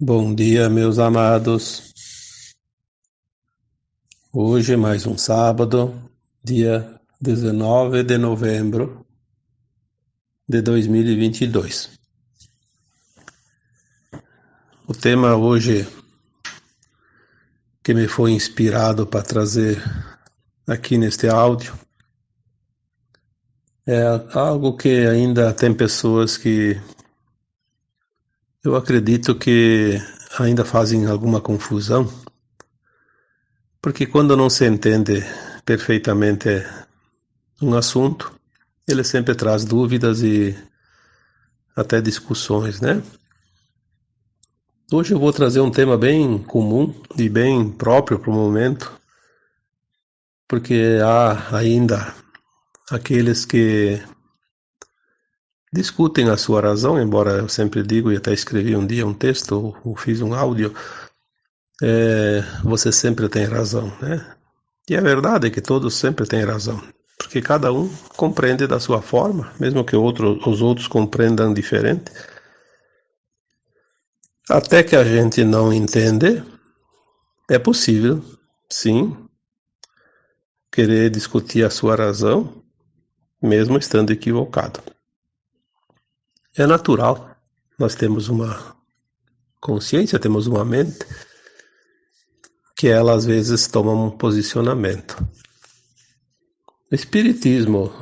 Bom dia, meus amados. Hoje, mais um sábado, dia 19 de novembro de 2022. O tema hoje que me foi inspirado para trazer aqui neste áudio é algo que ainda tem pessoas que eu acredito que ainda fazem alguma confusão, porque quando não se entende perfeitamente um assunto, ele sempre traz dúvidas e até discussões, né? Hoje eu vou trazer um tema bem comum e bem próprio para o momento, porque há ainda aqueles que discutem a sua razão, embora eu sempre digo e até escrevi um dia um texto ou, fiz um áudio, é, você sempre tem razão, né? E a verdade é que todos sempre têm razão, porque cada um compreende da sua forma, mesmo que outro, os outros compreendam diferente. Até que a gente não entende, é possível, sim, querer discutir a sua razão, mesmo estando equivocado. É natural. Nós temos uma consciência, temos uma mente que ela às vezes toma um posicionamento. Espiritismo,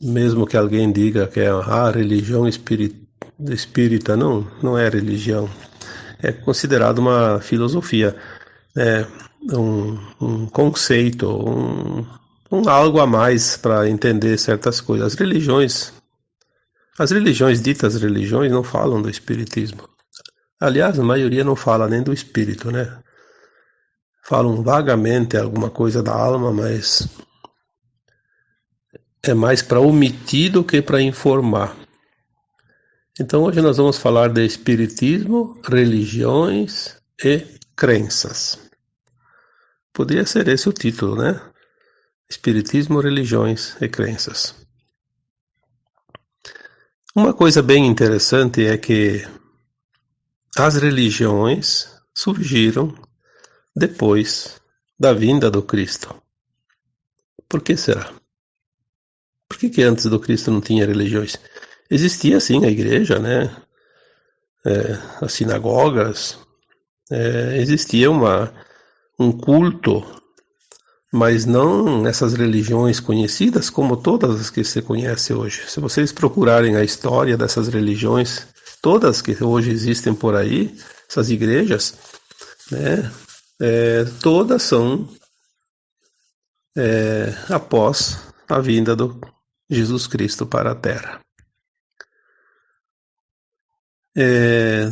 mesmo que alguém diga que é a religião espírita, não, não é religião. É considerado uma filosofia, é um, um conceito, um, um algo a mais para entender certas coisas. As religiões as religiões ditas religiões não falam do espiritismo. Aliás, a maioria não fala nem do espírito, né? Falam vagamente alguma coisa da alma, mas é mais para omitir do que para informar. Então hoje nós vamos falar de espiritismo, religiões e crenças. Poderia ser esse o título, né? Espiritismo, religiões e crenças. Uma coisa bem interessante é que as religiões surgiram depois da vinda do Cristo. Por que será? Por que, que antes do Cristo não tinha religiões? Existia sim a igreja, né? É, as sinagogas, é, existia uma, um culto mas não essas religiões conhecidas como todas as que se conhece hoje. Se vocês procurarem a história dessas religiões, todas que hoje existem por aí, essas igrejas, né, é, todas são é, após a vinda do Jesus Cristo para a Terra. É,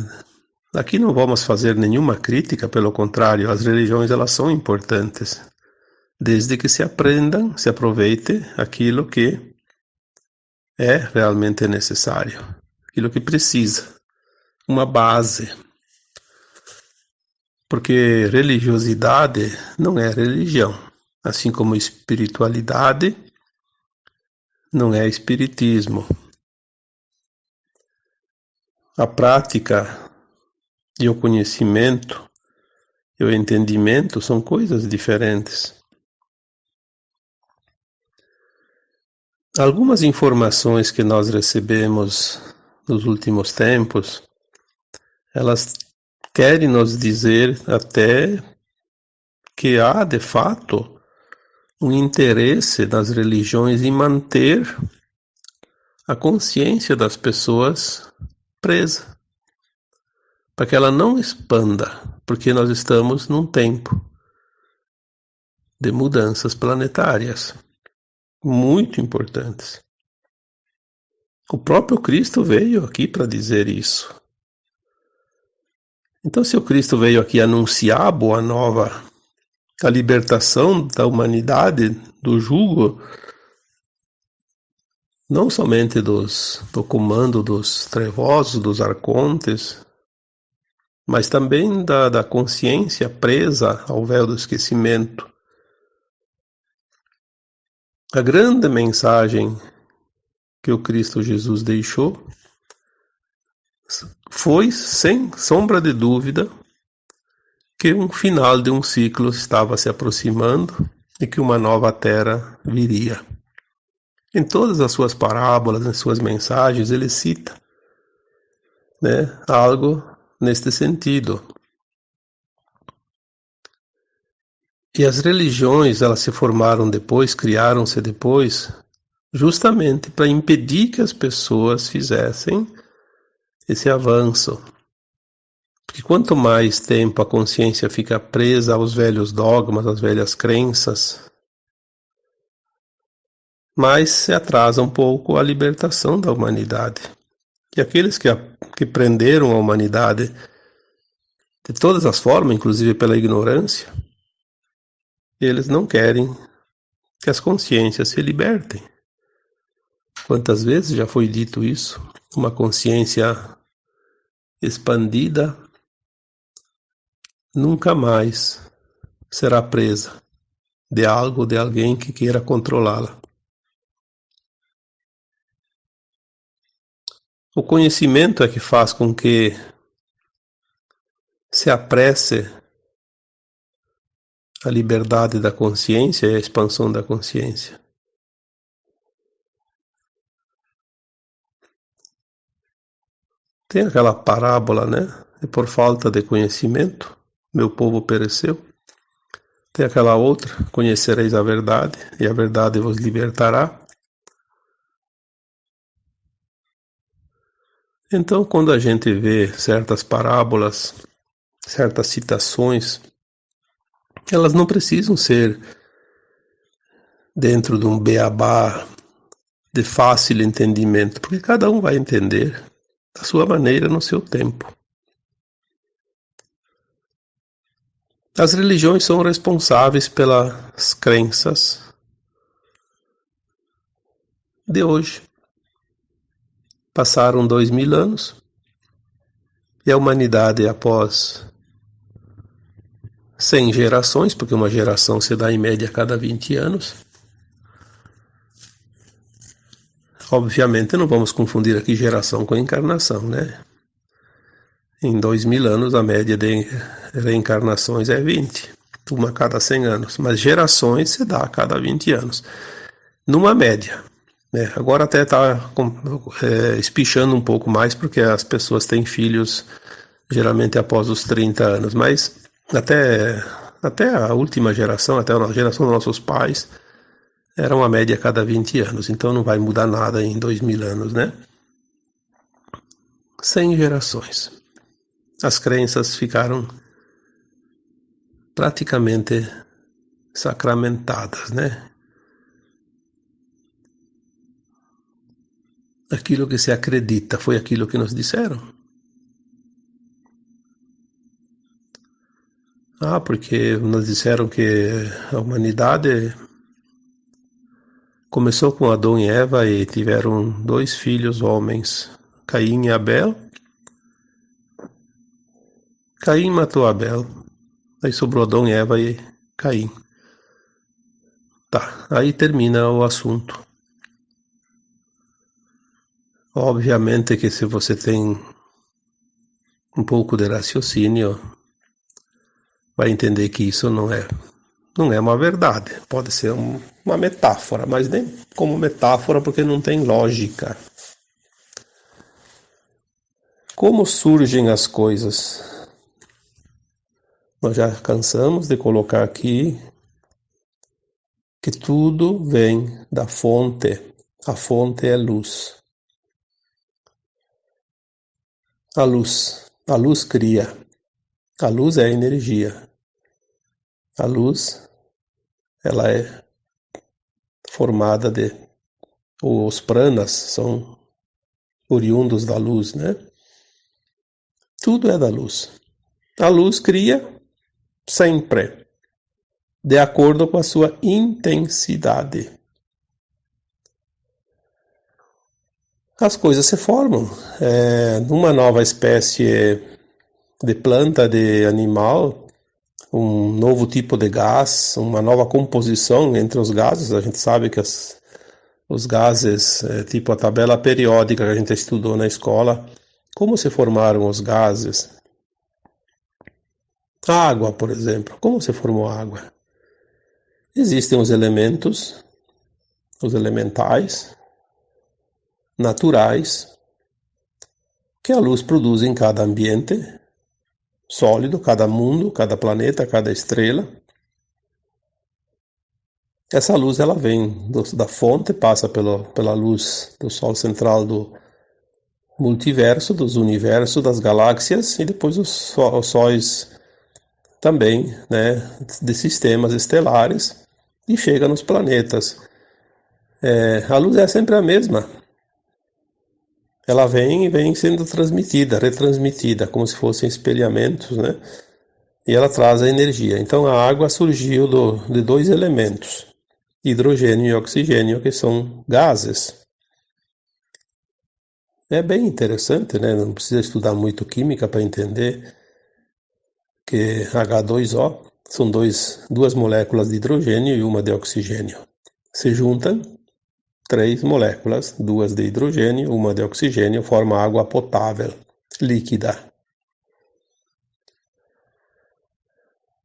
aqui não vamos fazer nenhuma crítica, pelo contrário, as religiões elas são importantes desde que se aprendam, se aproveite aquilo que é realmente necessário, aquilo que precisa, uma base. Porque religiosidade não é religião, assim como espiritualidade não é espiritismo. A prática e o conhecimento e o entendimento são coisas diferentes. Algumas informações que nós recebemos nos últimos tempos, elas querem nos dizer até que há, de fato, um interesse das religiões em manter a consciência das pessoas presa, para que ela não expanda, porque nós estamos num tempo de mudanças planetárias muito importantes. O próprio Cristo veio aqui para dizer isso. Então, se o Cristo veio aqui anunciar a boa nova, a libertação da humanidade do jugo, não somente dos, do comando dos trevosos, dos arcontes, mas também da, da consciência presa ao véu do esquecimento, a grande mensagem que o Cristo Jesus deixou foi, sem sombra de dúvida, que um final de um ciclo estava se aproximando e que uma nova terra viria. Em todas as suas parábolas, em suas mensagens, ele cita né, algo neste sentido. E as religiões, elas se formaram depois, criaram-se depois, justamente para impedir que as pessoas fizessem esse avanço. Porque quanto mais tempo a consciência fica presa aos velhos dogmas, às velhas crenças, mais se atrasa um pouco a libertação da humanidade. E aqueles que, a, que prenderam a humanidade de todas as formas, inclusive pela ignorância, eles não querem que as consciências se libertem. Quantas vezes já foi dito isso? Uma consciência expandida nunca mais será presa de algo ou de alguém que queira controlá-la. O conhecimento é que faz com que se apresse a liberdade da consciência e a expansão da consciência. Tem aquela parábola, né? E por falta de conhecimento, meu povo pereceu. Tem aquela outra, conhecereis a verdade, e a verdade vos libertará. Então, quando a gente vê certas parábolas, certas citações, elas não precisam ser dentro de um beabá de fácil entendimento, porque cada um vai entender da sua maneira, no seu tempo. As religiões são responsáveis pelas crenças de hoje. Passaram dois mil anos e a humanidade, após cem gerações, porque uma geração se dá em média a cada 20 anos, Obviamente não vamos confundir aqui geração com encarnação, né? Em dois mil anos a média de reencarnações é 20, uma a cada 100 anos, mas gerações se dá a cada 20 anos, numa média. Né? Agora até está é, espichando um pouco mais porque as pessoas têm filhos geralmente após os 30 anos, mas até, até a última geração, até a geração dos nossos pais, era uma média a cada 20 anos, então não vai mudar nada em 2 mil anos, né? 100 gerações. As crenças ficaram praticamente sacramentadas, né? Aquilo que se acredita foi aquilo que nos disseram. Ah, porque nos disseram que a humanidade Começou com Adão e Eva e tiveram dois filhos homens, Caim e Abel. Caim matou Abel. Aí sobrou Adão e Eva e Caim. Tá, aí termina o assunto. Obviamente que se você tem um pouco de raciocínio, vai entender que isso não é não é uma verdade. Pode ser um, uma metáfora, mas nem como metáfora porque não tem lógica. Como surgem as coisas? Nós já cansamos de colocar aqui que tudo vem da fonte. A fonte é luz. A luz. A luz cria. A luz é energia. A luz ela é formada de os pranas são oriundos da luz, né? Tudo é da luz. A luz cria sempre de acordo com a sua intensidade. As coisas se formam. É, numa nova espécie de planta, de animal, um novo tipo de gás, uma nova composição entre os gases. A gente sabe que as, os gases, é, tipo a tabela periódica que a gente estudou na escola, Como se formaram os gases? Água, por exemplo. Como se formou a água? Existem os elementos, os elementais, naturais, que a luz produz em cada ambiente sólido, cada mundo, cada planeta, cada estrela. Essa luz ela vem do, da fonte, passa pelo, pela luz do Sol central do multiverso, dos universos, das galáxias e depois os, os sóis também, né, de sistemas estelares e chega nos planetas. É, a luz é sempre a mesma. Ela vem e vem sendo transmitida, retransmitida, como se fossem espelhamentos, né? E ela traz a energia. Então a água surgiu do, de dois elementos, hidrogênio e oxigênio, que são gases. É bem interessante, né? Não precisa estudar muito química para entender que H2O são dois, duas moléculas de hidrogênio e uma de oxigênio. Se juntam três moléculas, duas de hidrogênio, uma de oxigênio, formam água potável, líquida.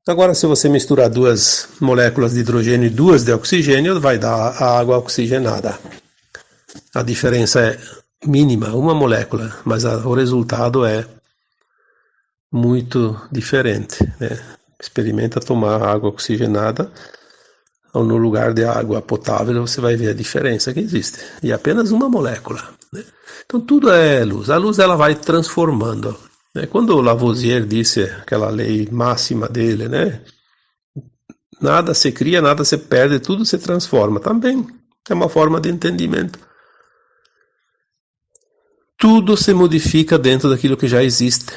Agora, se você misturar duas moléculas de hidrogênio e duas de oxigênio, vai dar a água oxigenada. A diferença é mínima, uma molécula, mas o resultado é muito diferente. Né? Experimenta tomar água oxigenada no lugar de água potável, você vai ver a diferença que existe. E apenas uma molécula. Né? Então tudo é luz. A luz ela vai transformando. Né? Quando Lavoisier disse aquela lei máxima dele, né? Nada se cria, nada se perde, tudo se transforma. Também é uma forma de entendimento. Tudo se modifica dentro daquilo que já existe.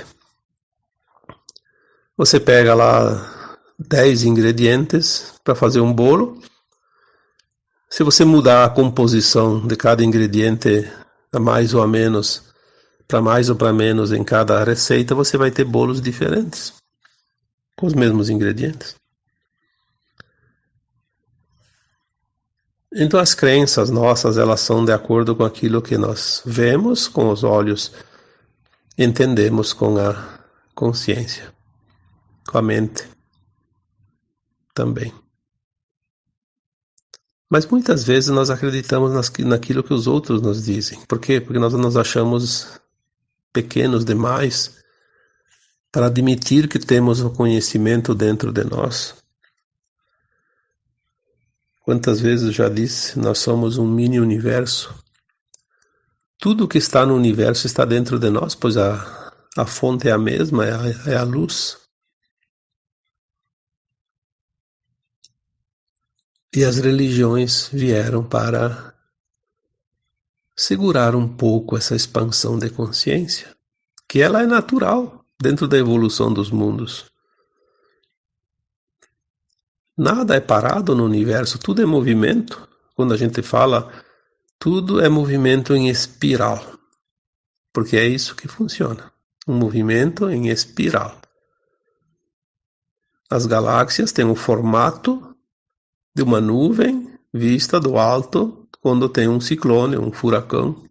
Você pega lá 10 ingredientes para fazer um bolo. Se você mudar a composição de cada ingrediente a mais ou a menos, para mais ou para menos em cada receita, você vai ter bolos diferentes com os mesmos ingredientes. Então as crenças nossas, elas são de acordo com aquilo que nós vemos com os olhos, entendemos com a consciência com a mente também. Mas muitas vezes nós acreditamos naquilo que os outros nos dizem. Por quê? Porque nós nos achamos pequenos demais para admitir que temos o conhecimento dentro de nós. Quantas vezes eu já disse, nós somos um mini universo. Tudo que está no universo está dentro de nós, pois a, a fonte é a mesma, é a, é a luz. E as religiões vieram para segurar um pouco essa expansão de consciência, que ela é natural dentro da evolução dos mundos. Nada é parado no universo, tudo é movimento. Quando a gente fala, tudo é movimento em espiral, porque é isso que funciona um movimento em espiral. As galáxias têm um formato de uma nuvem vista do alto quando tem um ciclone, um furacão.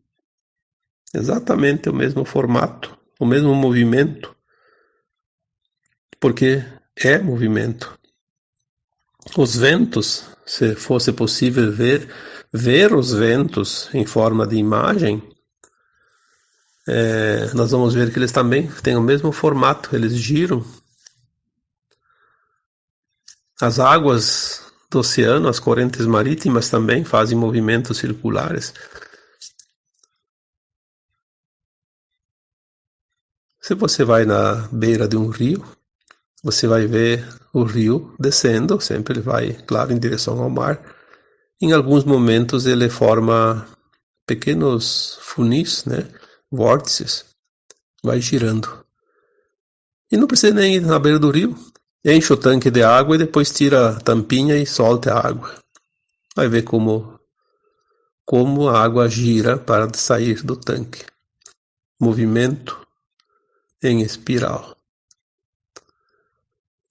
Exatamente o mesmo formato, o mesmo movimento, porque é movimento. Os ventos, se fosse possível ver, ver os ventos em forma de imagem, é, nós vamos ver que eles também têm o mesmo formato, eles giram. As águas do oceano, as correntes marítimas também fazem movimentos circulares. Se você vai na beira de um rio, você vai ver o rio descendo, sempre ele vai, claro, em direção ao mar. Em alguns momentos ele forma pequenos funis, né, vórtices, vai girando. E não precisa nem ir na beira do rio, Enche o tanque de água e depois tira a tampinha e solta a água. Vai ver como, como a água gira para sair do tanque. Movimento em espiral.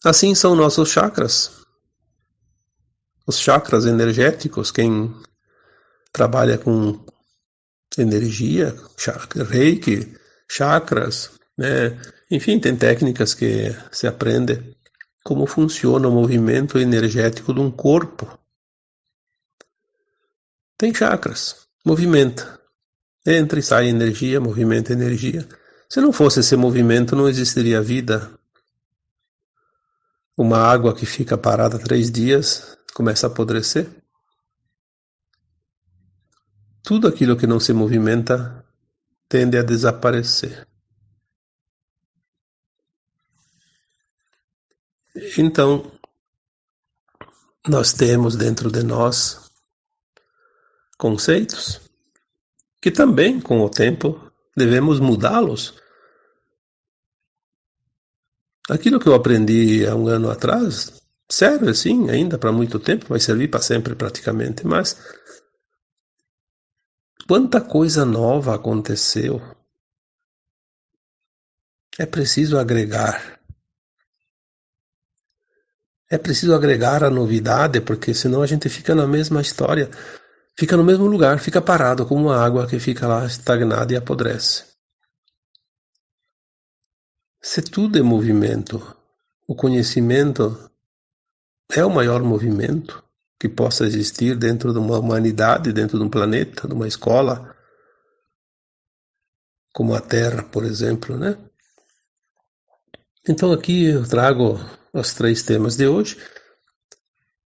Assim são nossos chakras. Os chakras energéticos, quem trabalha com energia, chakra, reiki, chakras, né? Enfim, tem técnicas que se aprende como funciona o movimento energético de um corpo. Tem chakras, movimenta. Entra e sai energia, movimenta energia. Se não fosse esse movimento, não existiria vida. Uma água que fica parada três dias começa a apodrecer. Tudo aquilo que não se movimenta tende a desaparecer. Então, nós temos dentro de nós conceitos que também, com o tempo, devemos mudá-los. Aquilo que eu aprendi há um ano atrás serve, sim, ainda para muito tempo, vai servir para sempre praticamente, mas quanta coisa nova aconteceu. É preciso agregar. É preciso agregar a novidade, porque senão a gente fica na mesma história, fica no mesmo lugar, fica parado como uma água que fica lá estagnada e apodrece. Se tudo é movimento, o conhecimento é o maior movimento que possa existir dentro de uma humanidade, dentro de um planeta, de uma escola, como a Terra, por exemplo, né? Então aqui eu trago os três temas de hoje: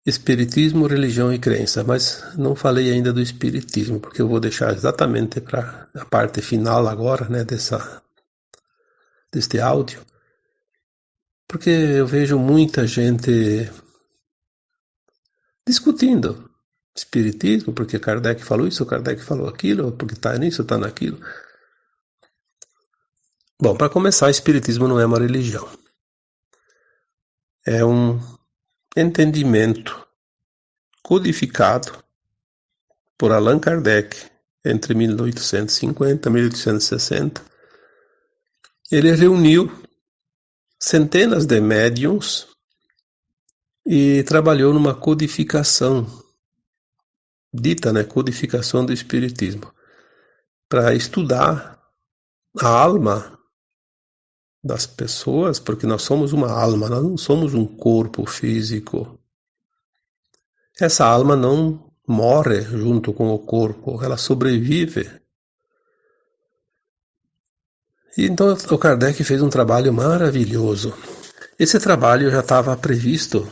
Espiritismo, religião e crença. Mas não falei ainda do Espiritismo, porque eu vou deixar exatamente para a parte final agora, né, dessa, deste áudio. Porque eu vejo muita gente discutindo Espiritismo, porque Kardec falou isso, Kardec falou aquilo, porque está nisso, está naquilo. Bom, para começar, Espiritismo não é uma religião é um entendimento codificado por Allan Kardec entre 1850 e 1860. Ele reuniu centenas de médiums e trabalhou numa codificação, dita, né, codificação do espiritismo, para estudar a alma das pessoas, porque nós somos uma alma, nós não somos um corpo físico. Essa alma não morre junto com o corpo, ela sobrevive. E então o Kardec fez um trabalho maravilhoso. Esse trabalho já estava previsto.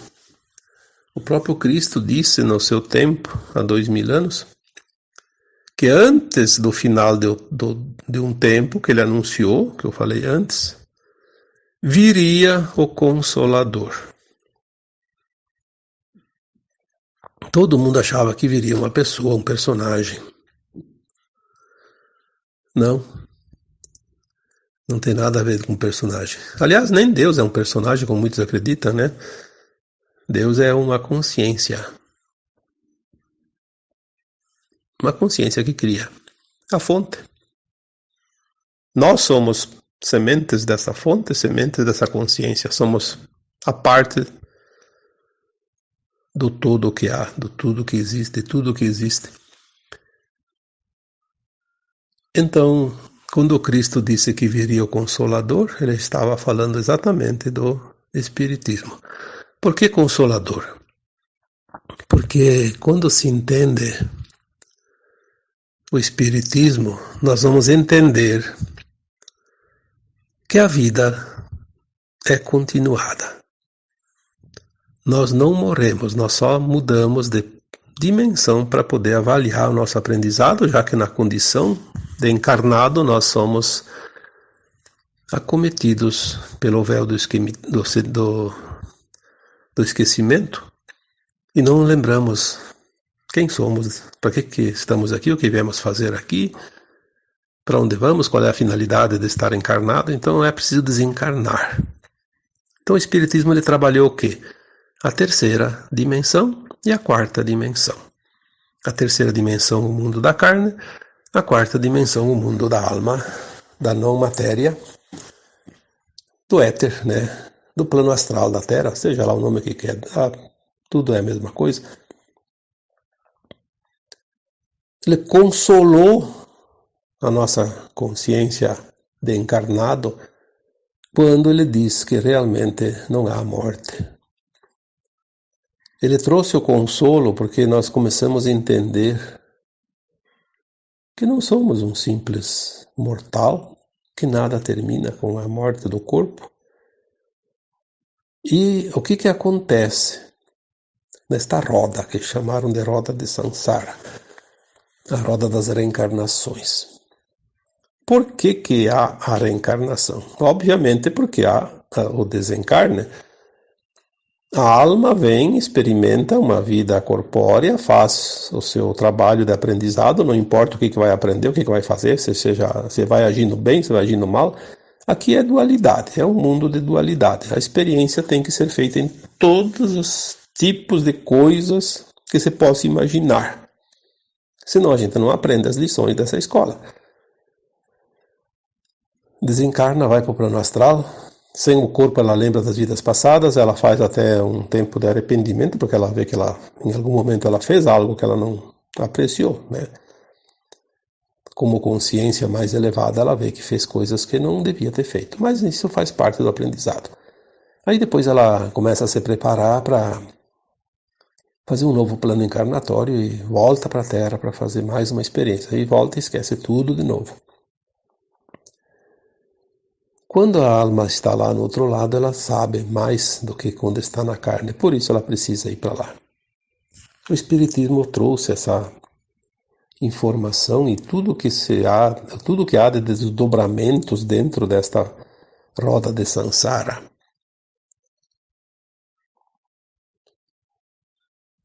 O próprio Cristo disse no seu tempo, há dois mil anos, que antes do final de, de, de um tempo que ele anunciou, que eu falei antes, viria o Consolador. Todo mundo achava que viria uma pessoa, um personagem. Não. Não tem nada a ver com personagem. Aliás, nem Deus é um personagem, como muitos acreditam, né? Deus é uma consciência. Uma consciência que cria a fonte. Nós somos sementes dessa fonte, sementes dessa consciência. Somos a parte do todo que há, do tudo que existe, tudo que existe. Então, quando Cristo disse que viria o Consolador, ele estava falando exatamente do Espiritismo. Por que Consolador? Porque quando se entende o Espiritismo, nós vamos entender que a vida é continuada. Nós não morremos, nós só mudamos de dimensão para poder avaliar o nosso aprendizado, já que na condição de encarnado nós somos acometidos pelo véu do, do, do esquecimento e não lembramos quem somos, para que, que estamos aqui, o que viemos fazer aqui, para onde vamos, qual é a finalidade de estar encarnado, então é preciso desencarnar. Então o Espiritismo ele trabalhou o quê? A terceira dimensão e a quarta dimensão. A terceira dimensão, o mundo da carne, a quarta dimensão, o mundo da alma, da não matéria, do éter, né? do plano astral da Terra, seja lá o nome que quer, ah, tudo é a mesma coisa. Ele consolou a nossa consciência de encarnado quando ele diz que realmente não há morte. Ele trouxe o consolo porque nós começamos a entender que não somos um simples mortal, que nada termina com a morte do corpo. E o que que acontece nesta roda que chamaram de roda de Sansara, a roda das reencarnações? Por que que há a reencarnação? Obviamente porque há o desencarne a alma vem, experimenta uma vida corpórea, faz o seu trabalho de aprendizado, não importa o que, que vai aprender, o que, que vai fazer, se, seja, se vai agindo bem, se vai agindo mal. Aqui é dualidade, é um mundo de dualidade. A experiência tem que ser feita em todos os tipos de coisas que você possa imaginar. Senão a gente não aprende as lições dessa escola. Desencarna, vai para o plano astral, sem o corpo, ela lembra das vidas passadas, ela faz até um tempo de arrependimento, porque ela vê que ela, em algum momento ela fez algo que ela não apreciou, né? Como consciência mais elevada, ela vê que fez coisas que não devia ter feito, mas isso faz parte do aprendizado. Aí depois ela começa a se preparar para fazer um novo plano encarnatório e volta para a Terra para fazer mais uma experiência. Aí volta e esquece tudo de novo. Quando a alma está lá no outro lado, ela sabe mais do que quando está na carne, por isso ela precisa ir para lá. O Espiritismo trouxe essa informação e tudo que se há, tudo que há de desdobramentos dentro desta roda de Sansara.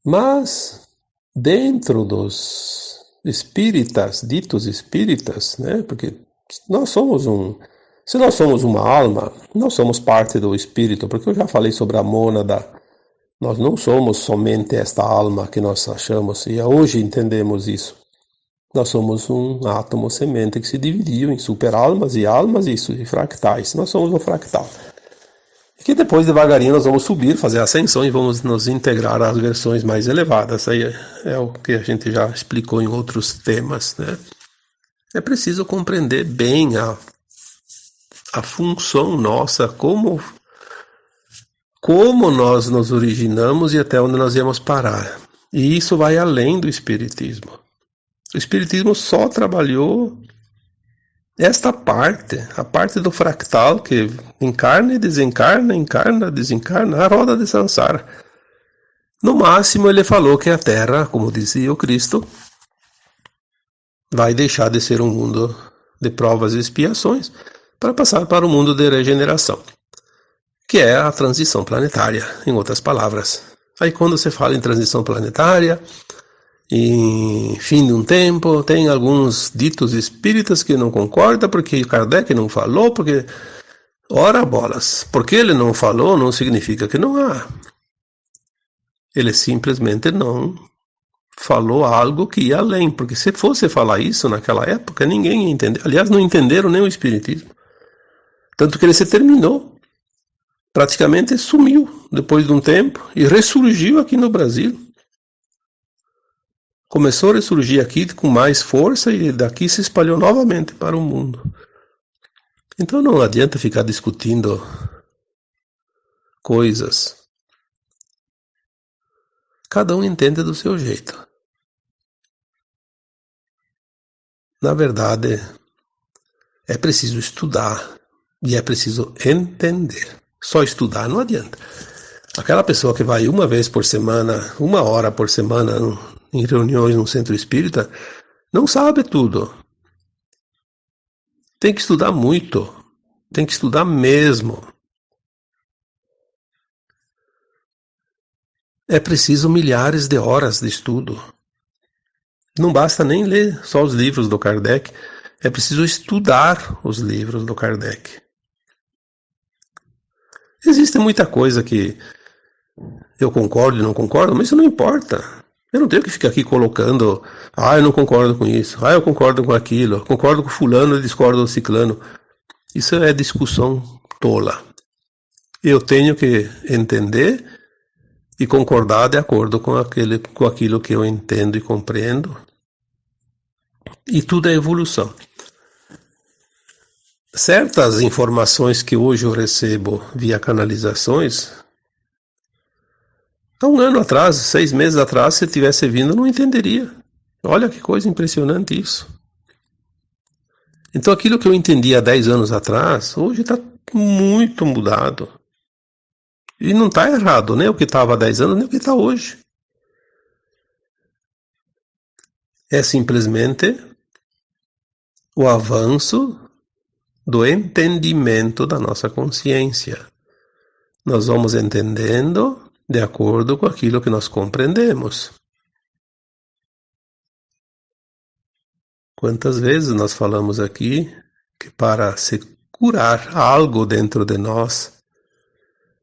Mas dentro dos espíritas, ditos espíritas, né, porque nós somos um se nós somos uma alma, nós somos parte do espírito, porque eu já falei sobre a mônada. Nós não somos somente esta alma que nós achamos, e hoje entendemos isso. Nós somos um átomo semente que se dividiu em superalmas e almas e fractais. Nós somos um fractal. E que depois, devagarinho, nós vamos subir, fazer ascensão e vamos nos integrar às versões mais elevadas. Aí é o que a gente já explicou em outros temas, né? É preciso compreender bem a a função nossa, como, como nós nos originamos e até onde nós íamos parar. E isso vai além do Espiritismo. O Espiritismo só trabalhou esta parte, a parte do fractal que encarna e desencarna, encarna, desencarna, a roda de Sansara. No máximo, ele falou que a Terra, como dizia o Cristo, vai deixar de ser um mundo de provas e expiações para passar para o mundo de regeneração, que é a transição planetária, em outras palavras. Aí quando você fala em transição planetária, em fim de um tempo, tem alguns ditos espíritas que não concordam porque Kardec não falou, porque ora bolas, porque ele não falou não significa que não há. Ele simplesmente não falou algo que ia além, porque se fosse falar isso naquela época, ninguém ia entender. Aliás, não entenderam nem o espiritismo. Tanto que ele se terminou. Praticamente sumiu depois de um tempo e ressurgiu aqui no Brasil. Começou a ressurgir aqui com mais força e daqui se espalhou novamente para o mundo. Então não adianta ficar discutindo coisas. Cada um entende do seu jeito. Na verdade, é preciso estudar e é preciso entender. Só estudar não adianta. Aquela pessoa que vai uma vez por semana, uma hora por semana, em reuniões no centro espírita, não sabe tudo. Tem que estudar muito. Tem que estudar mesmo. É preciso milhares de horas de estudo. Não basta nem ler só os livros do Kardec, é preciso estudar os livros do Kardec. Existe muita coisa que eu concordo e não concordo, mas isso não importa. Eu não tenho que ficar aqui colocando, ah, eu não concordo com isso, ah, eu concordo com aquilo, concordo com fulano discordo do ciclano. Isso é discussão tola. Eu tenho que entender e concordar de acordo com, aquele, com aquilo que eu entendo e compreendo. E tudo é evolução. Certas informações que hoje eu recebo via canalizações, há um ano atrás, seis meses atrás, se tivesse vindo, eu não entenderia. Olha que coisa impressionante isso. Então aquilo que eu entendi há dez anos atrás, hoje está muito mudado. E não está errado, nem o que estava há dez anos, nem o que está hoje. É simplesmente o avanço do entendimento da nossa consciência. Nós vamos entendendo de acordo com aquilo que nós compreendemos. Quantas vezes nós falamos aqui que para se curar algo dentro de nós,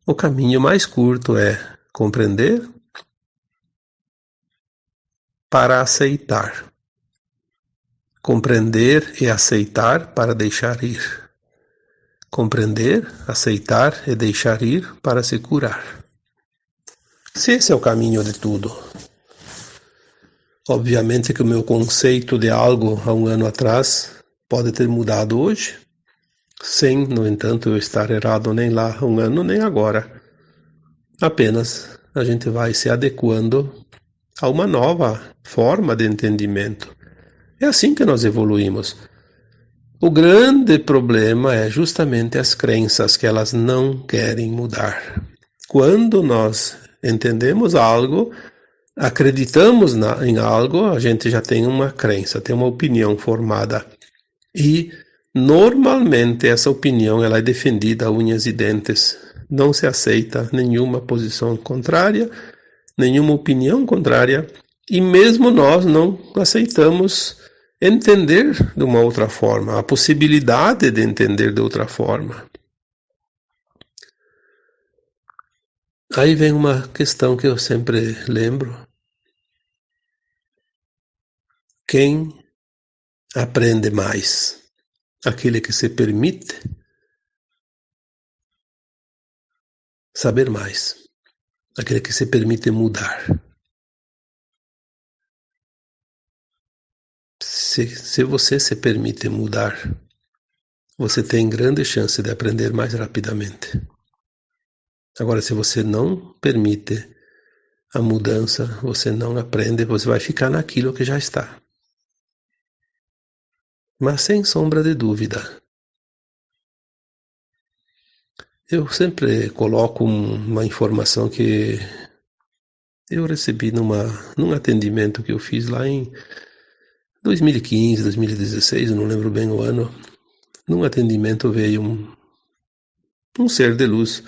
o caminho mais curto é compreender para aceitar. Compreender e aceitar para deixar ir. Compreender, aceitar e deixar ir para se curar. Se esse é o caminho de tudo. Obviamente que o meu conceito de algo há um ano atrás pode ter mudado hoje, sem, no entanto, eu estar errado nem lá há um ano nem agora. Apenas a gente vai se adequando a uma nova forma de entendimento. É assim que nós evoluímos. O grande problema é justamente as crenças que elas não querem mudar. Quando nós entendemos algo, acreditamos na, em algo, a gente já tem uma crença, tem uma opinião formada. E normalmente essa opinião ela é defendida a unhas e dentes. Não se aceita nenhuma posição contrária, nenhuma opinião contrária, e mesmo nós não aceitamos entender de uma outra forma, a possibilidade de entender de outra forma. Aí vem uma questão que eu sempre lembro. Quem aprende mais? Aquele que se permite saber mais. Aquele que se permite mudar. Se, se você se permite mudar, você tem grande chance de aprender mais rapidamente. Agora, se você não permite a mudança, você não aprende, você vai ficar naquilo que já está. Mas sem sombra de dúvida, eu sempre coloco uma informação que eu recebi numa, num atendimento que eu fiz lá em 2015, 2016, eu não lembro bem o ano. Num atendimento veio um, um ser de luz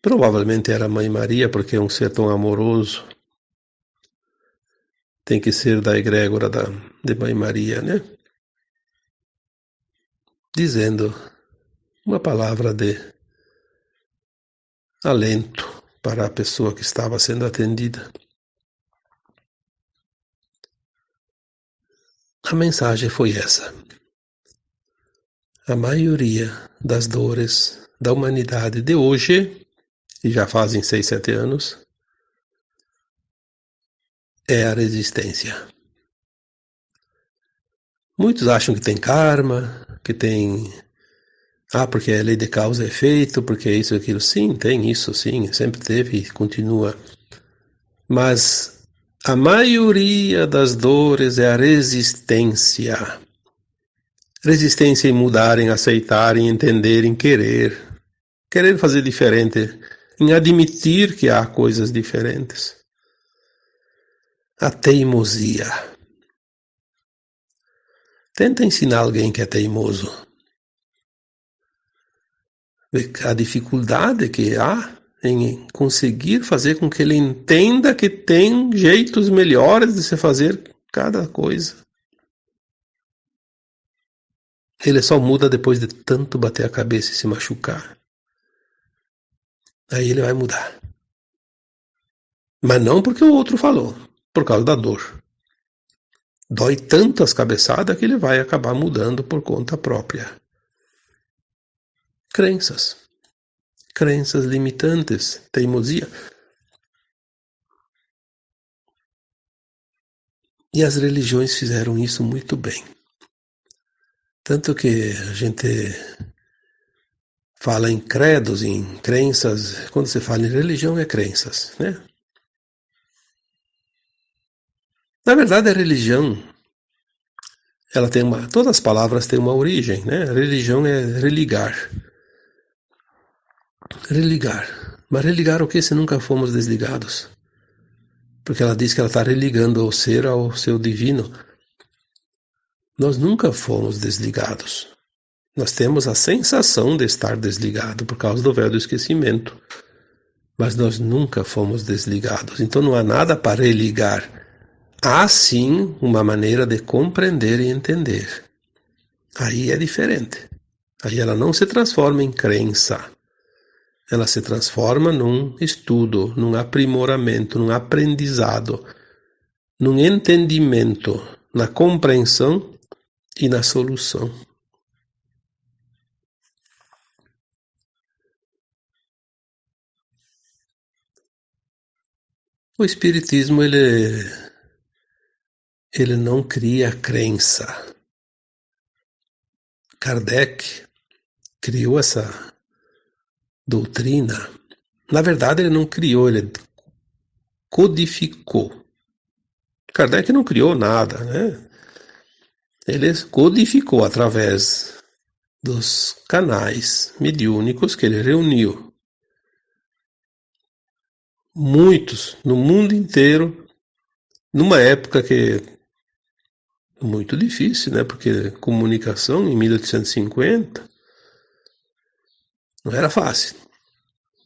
Provavelmente era a Mãe Maria, porque é um ser tão amoroso. Tem que ser da egrégora da, de Mãe Maria, né? Dizendo uma palavra de alento para a pessoa que estava sendo atendida. A mensagem foi essa. A maioria das dores da humanidade de hoje e já fazem seis, sete anos, é a resistência. Muitos acham que tem karma, que tem. Ah, porque é lei de causa e efeito, porque é isso e aquilo. Sim, tem isso, sim, sempre teve e continua. Mas a maioria das dores é a resistência. Resistência em mudar, em aceitar, em entender, em querer. Querer fazer diferente em admitir que há coisas diferentes. A teimosia. Tenta ensinar alguém que é teimoso. A dificuldade que há em conseguir fazer com que ele entenda que tem jeitos melhores de se fazer cada coisa. Ele só muda depois de tanto bater a cabeça e se machucar. Aí ele vai mudar. Mas não porque o outro falou, por causa da dor. Dói tanto as cabeçadas que ele vai acabar mudando por conta própria. Crenças. Crenças limitantes, teimosia. E as religiões fizeram isso muito bem. Tanto que a gente fala em credos, em crenças. Quando você fala em religião, é crenças, né? Na verdade, a religião, ela tem uma. Todas as palavras têm uma origem, né? Religião é religar. Religar. Mas religar o que se nunca fomos desligados? Porque ela diz que ela está religando o ser ao seu divino. Nós nunca fomos desligados. Nós temos a sensação de estar desligado por causa do véu do esquecimento. Mas nós nunca fomos desligados. Então não há nada para religar. Há sim uma maneira de compreender e entender. Aí é diferente. Aí ela não se transforma em crença. Ela se transforma num estudo, num aprimoramento, num aprendizado, num entendimento, na compreensão e na solução. O Espiritismo ele, ele não cria crença. Kardec criou essa doutrina. Na verdade, ele não criou, ele codificou. Kardec não criou nada, né? Ele codificou através dos canais mediúnicos que ele reuniu muitos no mundo inteiro, numa época que muito difícil, né? Porque comunicação em 1850 não era fácil.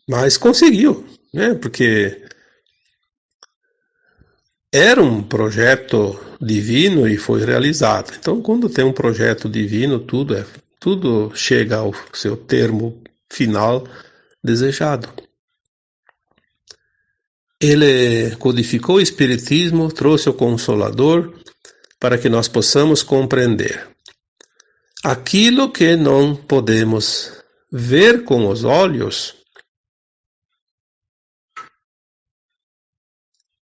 Mas conseguiu, né? Porque era um projeto divino e foi realizado. Então, quando tem um projeto divino, tudo é tudo chega ao seu termo final desejado. Ele codificou o Espiritismo, trouxe o Consolador para que nós possamos compreender aquilo que não podemos ver com os olhos.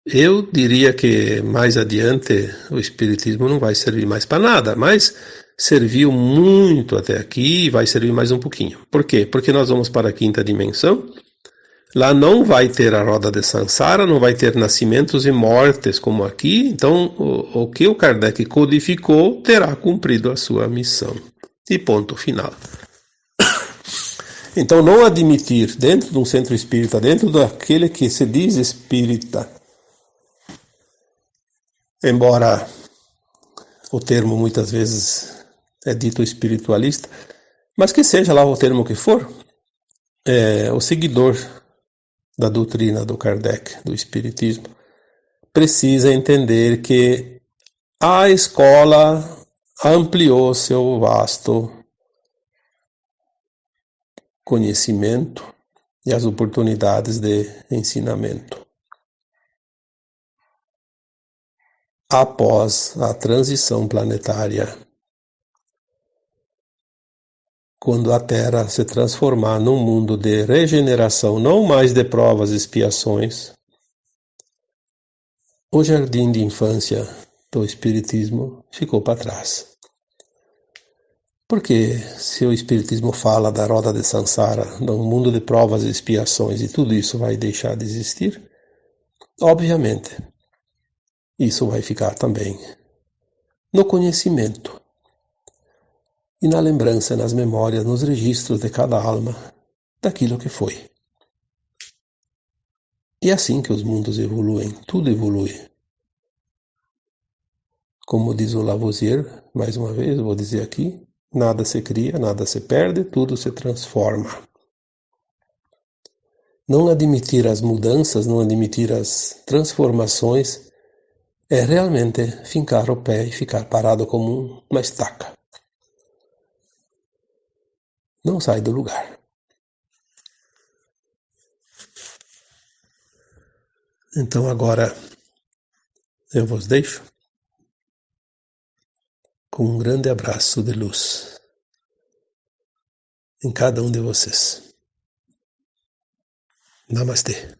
Eu diria que mais adiante o Espiritismo não vai servir mais para nada, mas serviu muito até aqui e vai servir mais um pouquinho. Por quê? Porque nós vamos para a quinta dimensão Lá não vai ter a roda de Sansara, não vai ter nascimentos e mortes como aqui. Então, o, o que o Kardec codificou terá cumprido a sua missão. E ponto final. Então, não admitir dentro de um centro espírita, dentro daquele que se diz espírita, embora o termo muitas vezes é dito espiritualista, mas que seja lá o termo que for, é, o seguidor da doutrina do Kardec, do Espiritismo, precisa entender que a escola ampliou seu vasto conhecimento e as oportunidades de ensinamento. Após a transição planetária quando a Terra se transformar num mundo de regeneração, não mais de provas e expiações, o jardim de infância do Espiritismo ficou para trás. Porque se o Espiritismo fala da roda de Sansara, num mundo de provas e expiações, e tudo isso vai deixar de existir, obviamente, isso vai ficar também no conhecimento e na lembrança, nas memórias, nos registros de cada alma daquilo que foi. E é assim que os mundos evoluem, tudo evolui. Como diz o Lavoisier, mais uma vez, vou dizer aqui, nada se cria, nada se perde, tudo se transforma. Não admitir as mudanças, não admitir as transformações, é realmente fincar o pé e ficar parado como uma estaca não sai do lugar. Então agora eu vos deixo com um grande abraço de luz em cada um de vocês. Namastê.